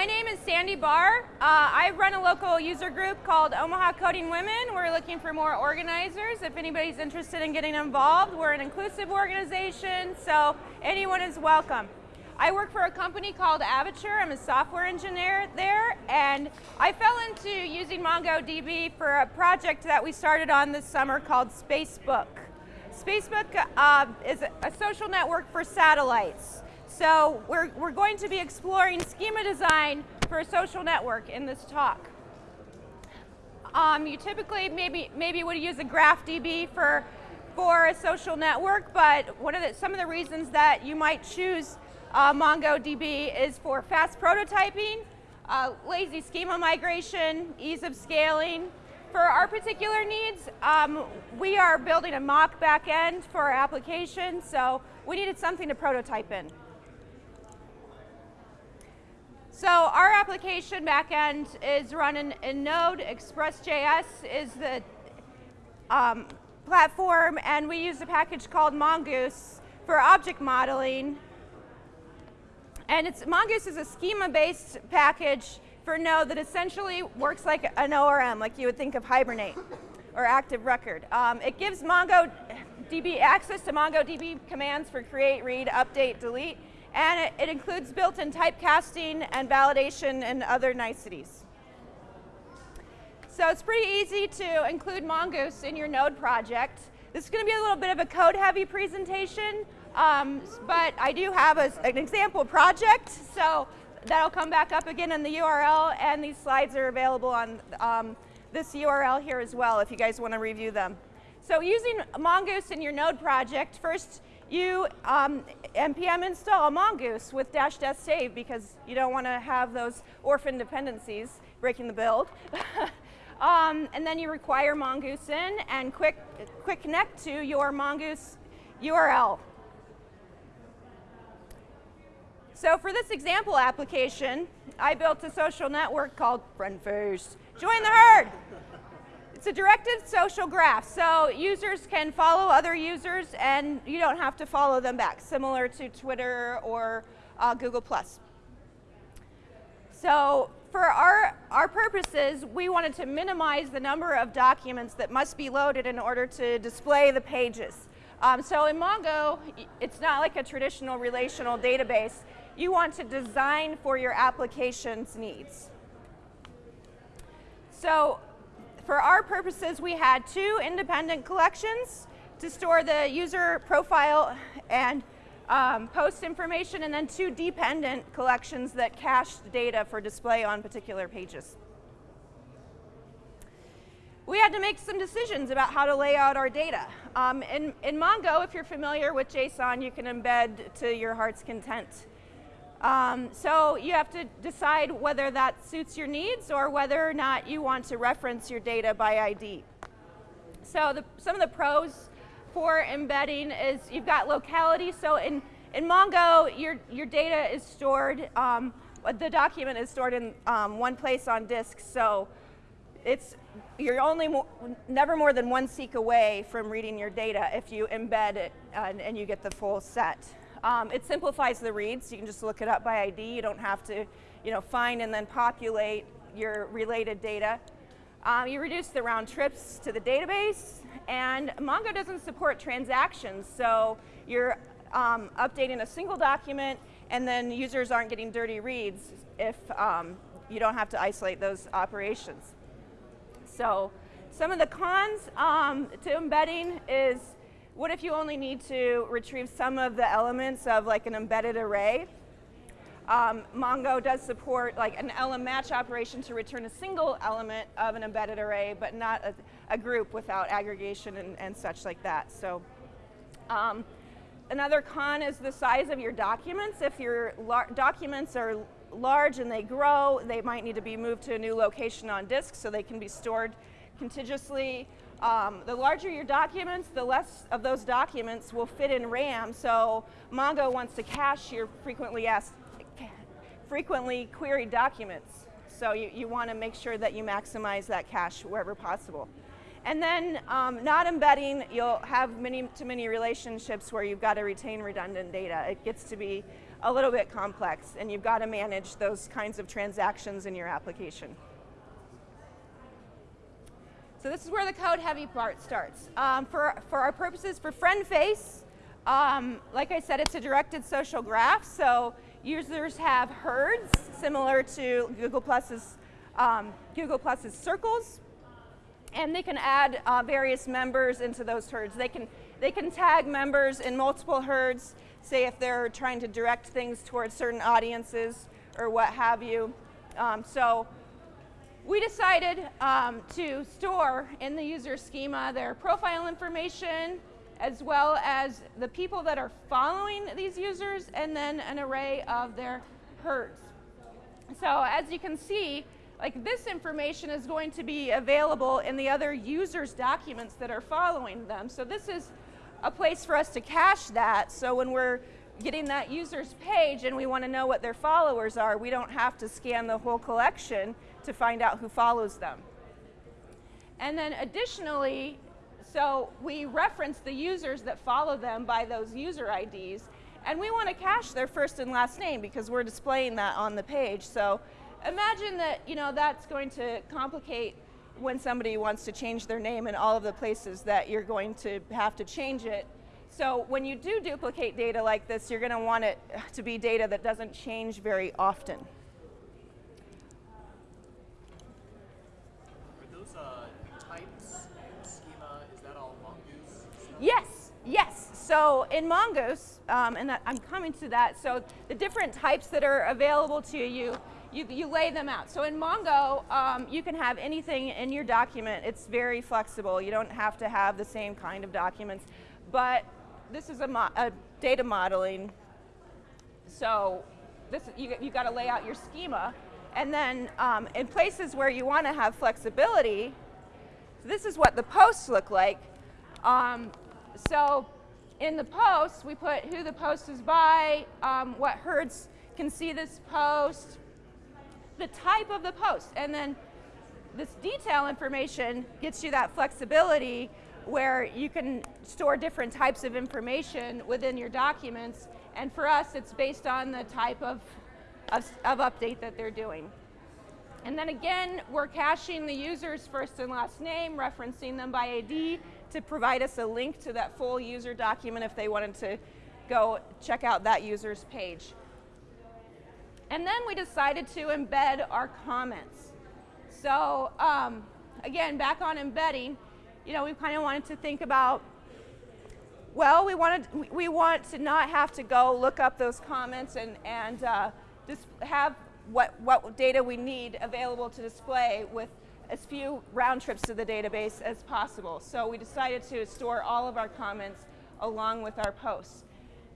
my name is Sandy Barr. Uh, I run a local user group called Omaha Coding Women. We're looking for more organizers. If anybody's interested in getting involved, we're an inclusive organization, so anyone is welcome. I work for a company called Avature. I'm a software engineer there, and I fell into using MongoDB for a project that we started on this summer called Spacebook. Spacebook uh, is a social network for satellites. So we're, we're going to be exploring schema design for a social network in this talk. Um, you typically maybe, maybe would use a GraphDB for, for a social network, but one of the, some of the reasons that you might choose uh, MongoDB is for fast prototyping, uh, lazy schema migration, ease of scaling. For our particular needs, um, we are building a mock backend for our application, so we needed something to prototype in. So our application backend is run in, in Node. Express.js is the um, platform, and we use a package called Mongoose for object modeling. And it's, Mongoose is a schema-based package for Node that essentially works like an ORM, like you would think of Hibernate or Active Record. Um, it gives MongoDB access to MongoDB commands for create, read, update, delete, and it, it includes built-in typecasting and validation and other niceties. So it's pretty easy to include Mongoose in your Node project. This is going to be a little bit of a code-heavy presentation, um, but I do have a, an example project, so that'll come back up again in the URL, and these slides are available on um, this URL here as well if you guys want to review them. So using Mongoose in your Node project, first you um, npm install mongoose with dash death save because you don't want to have those orphan dependencies breaking the build. um, and then you require mongoose in and quick, quick connect to your mongoose URL. So for this example application, I built a social network called FriendFace. Join the herd! It's a directed social graph, so users can follow other users and you don't have to follow them back, similar to Twitter or uh, Google+. So for our, our purposes, we wanted to minimize the number of documents that must be loaded in order to display the pages. Um, so in Mongo, it's not like a traditional relational database. You want to design for your application's needs. So for our purposes, we had two independent collections to store the user profile and um, post information, and then two dependent collections that cached data for display on particular pages. We had to make some decisions about how to lay out our data. Um, in, in Mongo, if you're familiar with JSON, you can embed to your heart's content. Um, so you have to decide whether that suits your needs or whether or not you want to reference your data by ID. So the, some of the pros for embedding is you've got locality. So in, in Mongo, your, your data is stored, um, the document is stored in um, one place on disk. So it's, you're only never more than one seek away from reading your data if you embed it and, and you get the full set. Um, it simplifies the reads. You can just look it up by ID. You don't have to you know, find and then populate your related data. Um, you reduce the round trips to the database, and Mongo doesn't support transactions, so you're um, updating a single document, and then users aren't getting dirty reads if um, you don't have to isolate those operations. So some of the cons um, to embedding is what if you only need to retrieve some of the elements of like an embedded array? Um, Mongo does support like an elemMatch operation to return a single element of an embedded array, but not a, a group without aggregation and, and, such like that. So um, another con is the size of your documents. If your documents are large and they grow, they might need to be moved to a new location on disk so they can be stored contiguously um, the larger your documents, the less of those documents will fit in RAM. So Mongo wants to cache your frequently asked, frequently queried documents. So you, you want to make sure that you maximize that cache wherever possible. And then um, not embedding, you'll have many to many relationships where you've got to retain redundant data. It gets to be a little bit complex, and you've got to manage those kinds of transactions in your application. So this is where the code heavy part starts. Um, for, for our purposes, for FriendFace, um, like I said, it's a directed social graph, so users have herds similar to Google Plus's, um, Google Plus's circles, and they can add uh, various members into those herds. They can, they can tag members in multiple herds, say if they're trying to direct things towards certain audiences or what have you. Um, so we decided um, to store in the user schema their profile information as well as the people that are following these users and then an array of their herds. So as you can see, like this information is going to be available in the other users' documents that are following them. So this is a place for us to cache that. So when we're getting that user's page and we want to know what their followers are, we don't have to scan the whole collection to find out who follows them. And then additionally, so we reference the users that follow them by those user IDs, and we want to cache their first and last name because we're displaying that on the page. So imagine that you know that's going to complicate when somebody wants to change their name in all of the places that you're going to have to change it. So when you do duplicate data like this, you're going to want it to be data that doesn't change very often. So in Mongoose, um, and I'm coming to that, so the different types that are available to you, you, you lay them out. So in Mongo, um, you can have anything in your document. It's very flexible. You don't have to have the same kind of documents. But this is a, a data modeling. So this, you, you got to lay out your schema. And then um, in places where you want to have flexibility, this is what the posts look like. Um, so in the post, we put who the post is by, um, what herds can see this post, the type of the post, and then this detail information gets you that flexibility where you can store different types of information within your documents. And for us, it's based on the type of, of, of update that they're doing. And then again, we're caching the user's first and last name, referencing them by ID, to provide us a link to that full user document if they wanted to go check out that user's page. And then we decided to embed our comments. So um, again, back on embedding, you know, we kind of wanted to think about, well, we wanted, we want to not have to go look up those comments and, and uh, just have what, what data we need available to display with as few round trips to the database as possible. So we decided to store all of our comments along with our posts.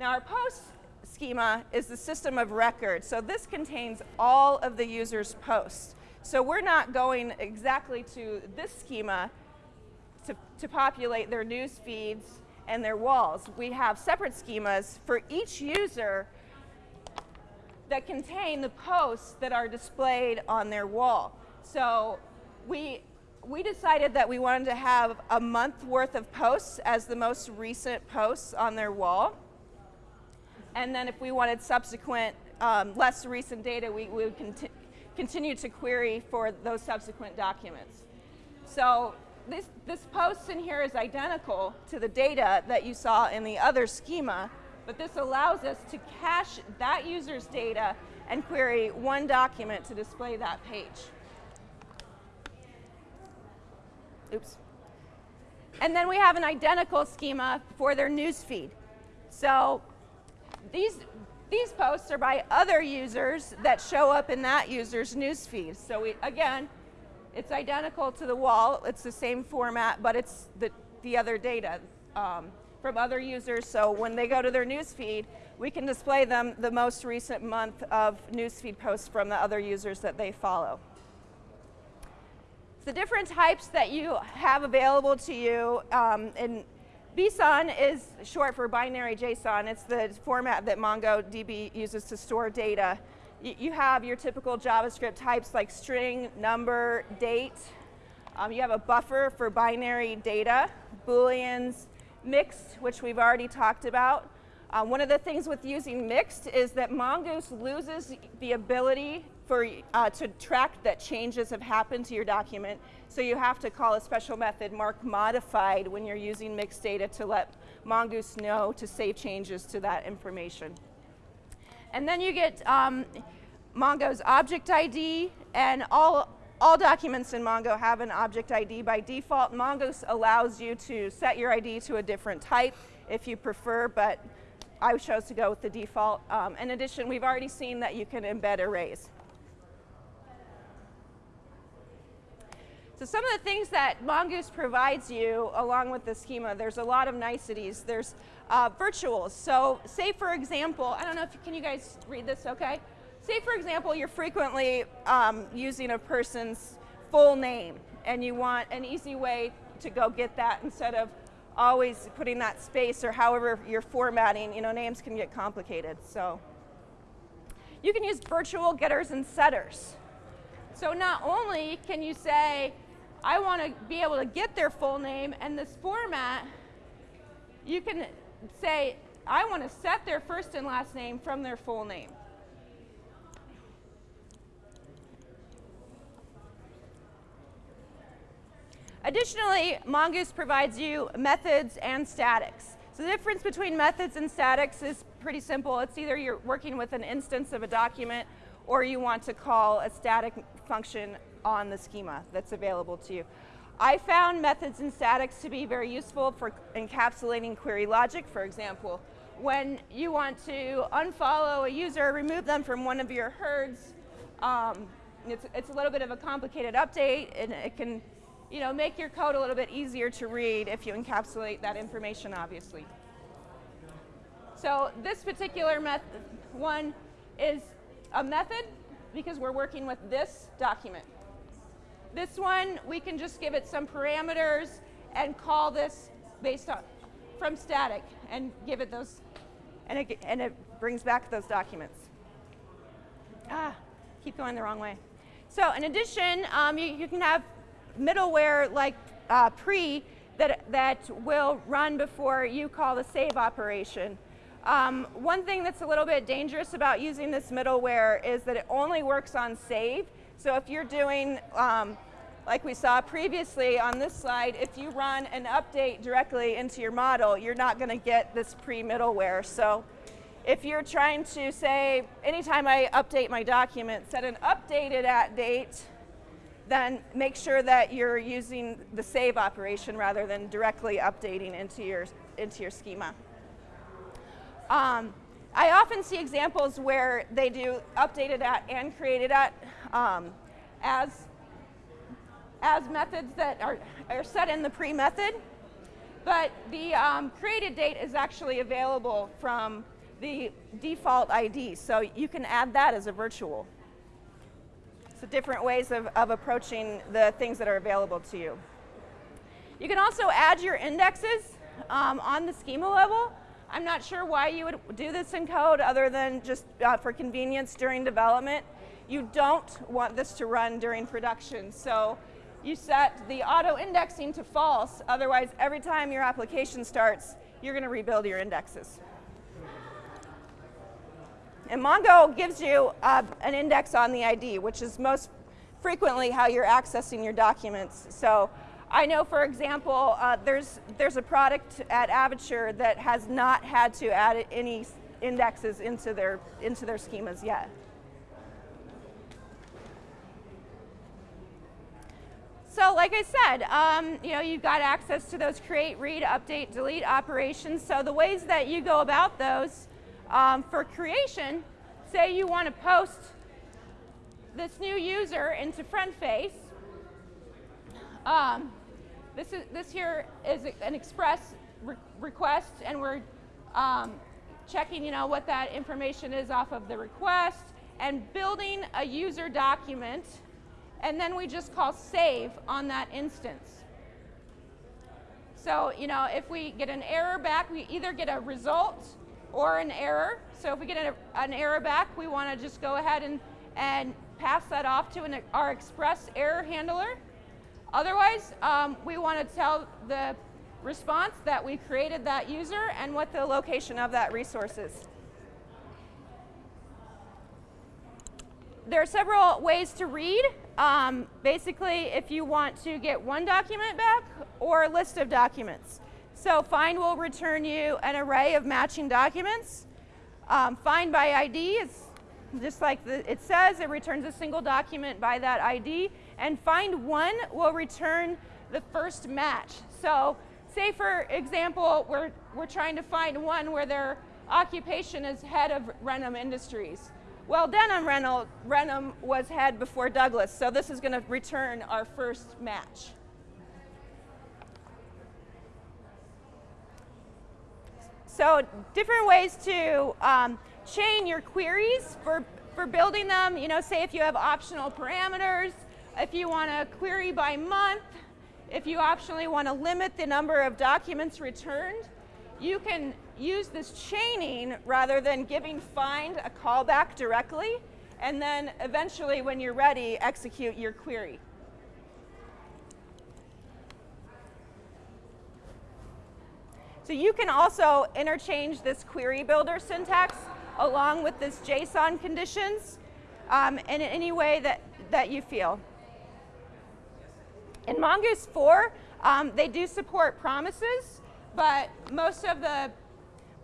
Now our post schema is the system of record. So this contains all of the user's posts. So we're not going exactly to this schema to, to populate their news feeds and their walls. We have separate schemas for each user that contain the posts that are displayed on their wall. So we, we decided that we wanted to have a month worth of posts as the most recent posts on their wall. And then if we wanted subsequent, um, less recent data, we, we would conti continue to query for those subsequent documents. So this, this post in here is identical to the data that you saw in the other schema, but this allows us to cache that user's data and query one document to display that page. Oops. And then we have an identical schema for their news feed. So these, these posts are by other users that show up in that user's news feed. So we, again, it's identical to the wall. It's the same format, but it's the, the other data um, from other users. So when they go to their news feed, we can display them the most recent month of newsfeed posts from the other users that they follow. The different types that you have available to you, um, and BSON is short for binary JSON. It's the format that MongoDB uses to store data. Y you have your typical JavaScript types like string, number, date. Um, you have a buffer for binary data, booleans, mixed, which we've already talked about. Uh, one of the things with using mixed is that Mongoose loses the ability for, uh, to track that changes have happened to your document. So you have to call a special method mark modified when you're using mixed data to let Mongoose know to save changes to that information. And then you get um, Mongo's object ID and all, all documents in Mongo have an object ID by default. Mongoose allows you to set your ID to a different type if you prefer, but I chose to go with the default. Um, in addition, we've already seen that you can embed arrays. So some of the things that Mongoose provides you along with the schema, there's a lot of niceties. There's uh, virtuals. So say for example, I don't know if, can you guys read this okay? Say for example, you're frequently um, using a person's full name and you want an easy way to go get that instead of always putting that space or however you're formatting, you know, names can get complicated. So you can use virtual getters and setters. So not only can you say, I want to be able to get their full name and this format, you can say, I want to set their first and last name from their full name. Additionally, Mongoose provides you methods and statics. So the difference between methods and statics is pretty simple. It's either you're working with an instance of a document or you want to call a static function on the schema that's available to you. I found methods and statics to be very useful for encapsulating query logic, for example. When you want to unfollow a user, remove them from one of your herds, um, it's, it's a little bit of a complicated update and it can you know, make your code a little bit easier to read if you encapsulate that information, obviously. So this particular method one is a method because we're working with this document. This one, we can just give it some parameters and call this based on from static and give it those, and it, and it brings back those documents. Ah, keep going the wrong way. So in addition, um, you, you, can have middleware like uh, pre that, that will run before you call the save operation. Um, one thing that's a little bit dangerous about using this middleware is that it only works on save. So if you're doing, um, like we saw previously on this slide, if you run an update directly into your model, you're not going to get this pre-middleware. So if you're trying to say, anytime I update my document, set an updated at date, then make sure that you're using the save operation rather than directly updating into your, into your schema. Um, I often see examples where they do updated at and created at um, as, as methods that are, are set in the pre-method, but the um, created date is actually available from the default ID, so you can add that as a virtual. So different ways of, of approaching the things that are available to you. You can also add your indexes um, on the schema level. I'm not sure why you would do this in code other than just uh, for convenience during development. You don't want this to run during production. So you set the auto indexing to false. Otherwise, every time your application starts, you're going to rebuild your indexes. And Mongo gives you uh, an index on the ID, which is most frequently how you're accessing your documents. So I know, for example, uh, there's, there's a product at Avature that has not had to add any indexes into their, into their schemas yet. So like I said, um, you know, you've got access to those create, read, update, delete operations. So the ways that you go about those um, for creation, say you want to post this new user into FriendFace. Um, this, is, this here is an express re request, and we're um, checking you know, what that information is off of the request, and building a user document, and then we just call save on that instance. So, you know, if we get an error back, we either get a result or an error. So if we get an error back, we want to just go ahead and, and pass that off to an, our express error handler. Otherwise, um, we want to tell the response that we created that user and what the location of that resource is. There are several ways to read. Um, basically, if you want to get one document back or a list of documents. So find will return you an array of matching documents. Um, find by ID is just like the, it says, it returns a single document by that ID. And find one will return the first match. So say for example, we're, we're trying to find one where their occupation is head of Reynholm Industries. Well, Denholm Reynholm was head before Douglas, so this is going to return our first match. So different ways to um, chain your queries for, for building them. You know, say if you have optional parameters, if you want to query by month, if you optionally want to limit the number of documents returned, you can use this chaining rather than giving find a callback directly, and then eventually when you're ready, execute your query. So you can also interchange this query builder syntax along with this JSON conditions um, in any way that, that you feel. In Mongoose 4, um, they do support promises, but most of the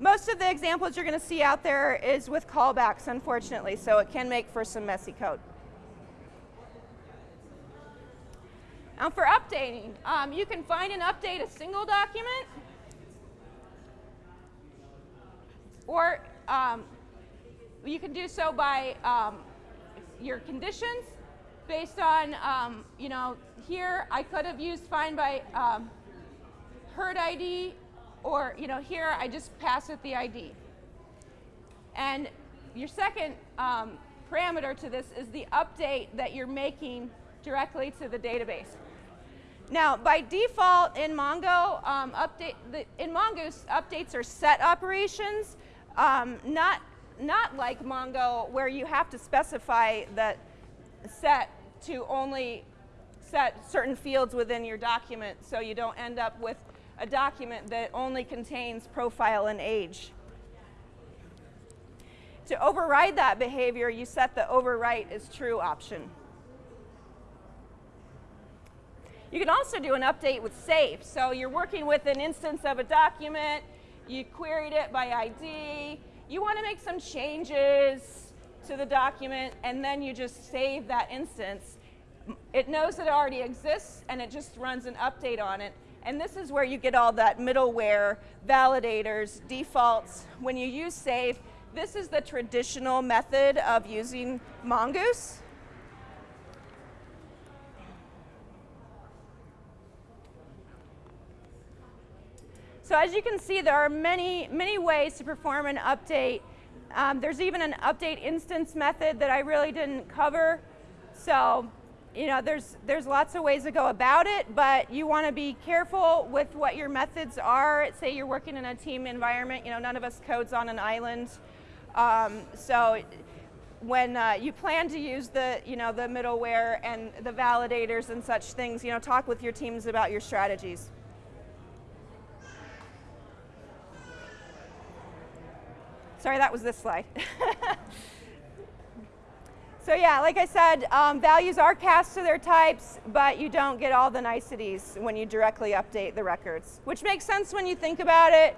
most of the examples you're going to see out there is with callbacks, unfortunately, so it can make for some messy code. Now for updating, um, you can find and update a single document, or um, you can do so by um, your conditions based on, um, you know, here I could have used find by um, herd ID or, you know, here I just pass it the ID. And your second um, parameter to this is the update that you're making directly to the database. Now, by default in Mongo, um, update the, in Mongoose, updates are set operations, um, not, not like Mongo where you have to specify that set to only set certain fields within your document so you don't end up with a document that only contains profile and age. To override that behavior, you set the overwrite as true option. You can also do an update with save. So you're working with an instance of a document, you queried it by ID, you want to make some changes to the document, and then you just save that instance. It knows it already exists, and it just runs an update on it, and this is where you get all that middleware, validators, defaults. When you use save, this is the traditional method of using Mongoose. So as you can see, there are many, many ways to perform an update. Um, there's even an update instance method that I really didn't cover. So you know, there's, there's lots of ways to go about it, but you want to be careful with what your methods are. Say you're working in a team environment, you know, none of us codes on an island. Um, so when uh, you plan to use the, you know, the middleware and the validators and such things, you know, talk with your teams about your strategies. Sorry, that was this slide. So yeah, like I said, um, values are cast to their types, but you don't get all the niceties when you directly update the records, which makes sense when you think about it.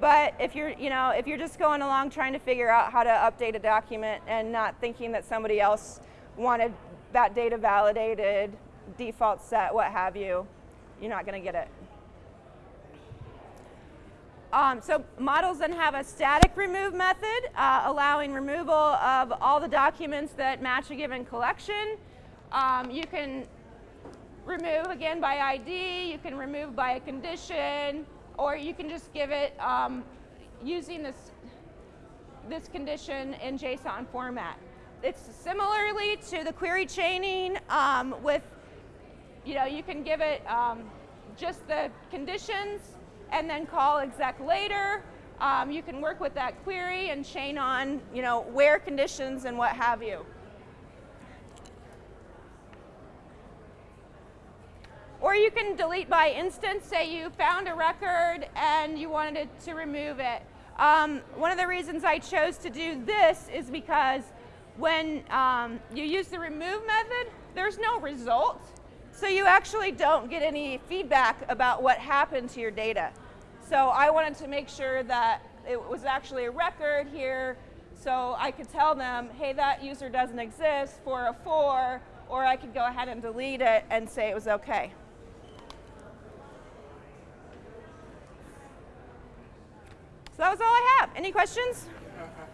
But if you're, you know, if you're just going along trying to figure out how to update a document and not thinking that somebody else wanted that data validated, default set, what have you, you're not going to get it. Um, so models then have a static remove method, uh, allowing removal of all the documents that match a given collection. Um, you can remove again by ID, you can remove by a condition, or you can just give it um, using this, this condition in JSON format. It's similarly to the query chaining um, with, you know, you can give it um, just the conditions and then call exec later. Um, you can work with that query and chain on, you know, where conditions and what have you. Or you can delete by instance. Say you found a record and you wanted to remove it. Um, one of the reasons I chose to do this is because when um, you use the remove method, there's no result. So you actually don't get any feedback about what happened to your data. So I wanted to make sure that it was actually a record here so I could tell them, hey, that user doesn't exist for a four, or I could go ahead and delete it and say it was okay. So that was all I have. Any questions?